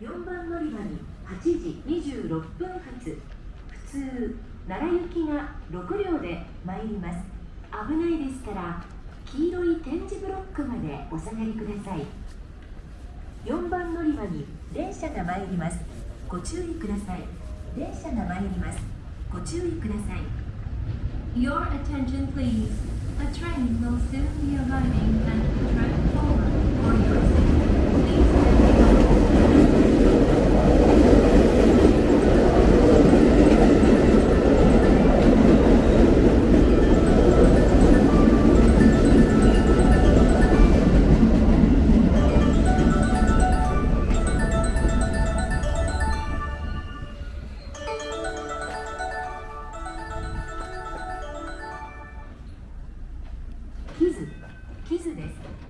4番乗り場に8時26分発。普通奈良行きが6両で参ります。危ないですから黄色い点字ブロックまでお下がりください。4番乗り場に電車が参ります。ご注意ください。電車が参ります。ご注意ください。Your attention please. A train will soon be arriving at キズキズです。